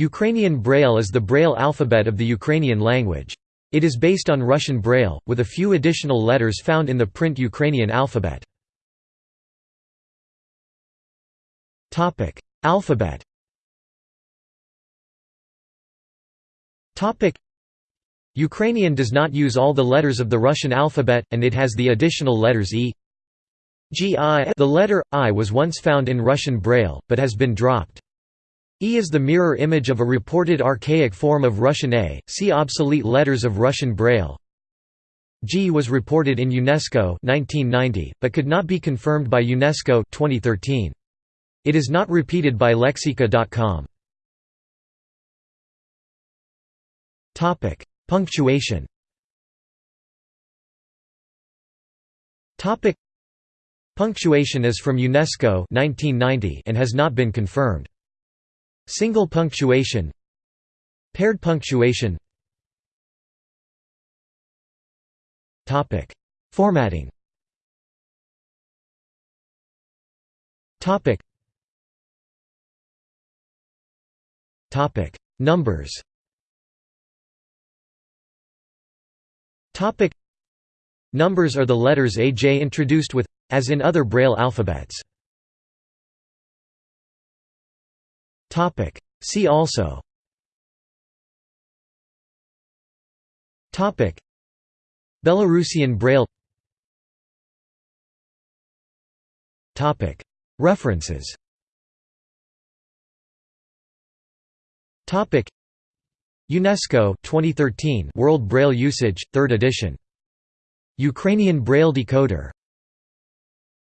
Ukrainian Braille is the Braille alphabet of the Ukrainian language. It is based on Russian Braille, with a few additional letters found in the print Ukrainian alphabet. alphabet Ukrainian does not use all the letters of the Russian alphabet, and it has the additional letters e, g i. The letter i was once found in Russian Braille, but has been dropped. E is the mirror image of a reported archaic form of Russian A, see obsolete letters of Russian Braille. G was reported in UNESCO 1990, but could not be confirmed by UNESCO 2013. It is not repeated by Lexica.com. Punctuation Punctuation is from UNESCO 1990 and has not been confirmed. Single punctuation. Paired punctuation. Formatting. Topic. Topic. Numbers. Topic. Numbers are the letters AJ introduced with, as in other Braille alphabets. See also. Belarusian Braille. References. UNESCO 2013 World Braille Usage, 3rd edition. Ukrainian Braille Decoder